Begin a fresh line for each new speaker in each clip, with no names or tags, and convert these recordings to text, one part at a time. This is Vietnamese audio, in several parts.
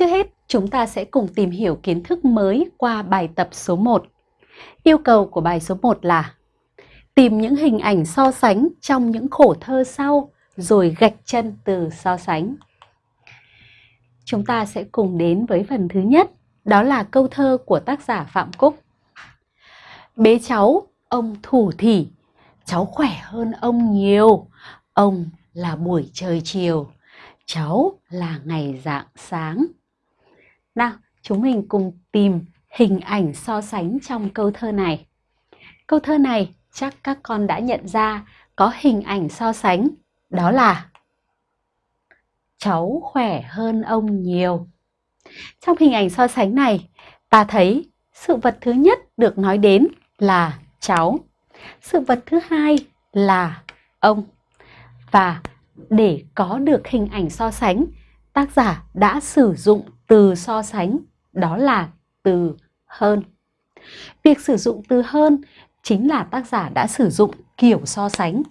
Trước hết, chúng ta sẽ cùng tìm hiểu kiến thức mới qua bài tập số 1. Yêu cầu của bài số 1 là tìm những hình ảnh so sánh trong những khổ thơ sau rồi gạch chân từ so sánh. Chúng ta sẽ cùng đến với phần thứ nhất, đó là câu thơ của tác giả Phạm Cúc. Bế cháu, ông thủ thỉ, cháu khỏe hơn ông nhiều, ông là buổi trời chiều, cháu là ngày dạng sáng. Nào, chúng mình cùng tìm hình ảnh so sánh trong câu thơ này. Câu thơ này chắc các con đã nhận ra có hình ảnh so sánh, đó là cháu khỏe hơn ông nhiều. Trong hình ảnh so sánh này, ta thấy sự vật thứ nhất được nói đến là cháu. Sự vật thứ hai là ông. Và để có được hình ảnh so sánh, tác giả đã sử dụng từ so sánh, đó là từ hơn. Việc sử dụng từ hơn chính là tác giả đã sử dụng kiểu so sánh,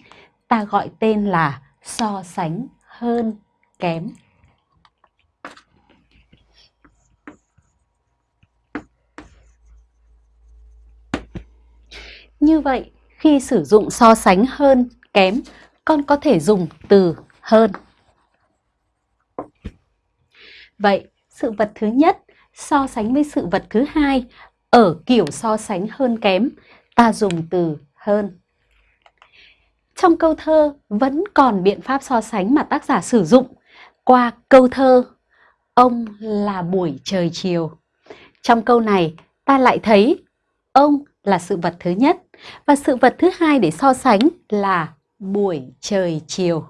ta gọi tên là so sánh hơn kém. Như vậy, khi sử dụng so sánh hơn kém, con có thể dùng từ hơn. Vậy, sự vật thứ nhất so sánh với sự vật thứ hai ở kiểu so sánh hơn kém, ta dùng từ hơn. Trong câu thơ vẫn còn biện pháp so sánh mà tác giả sử dụng qua câu thơ Ông là buổi trời chiều. Trong câu này ta lại thấy ông là sự vật thứ nhất và sự vật thứ hai để so sánh là buổi trời chiều.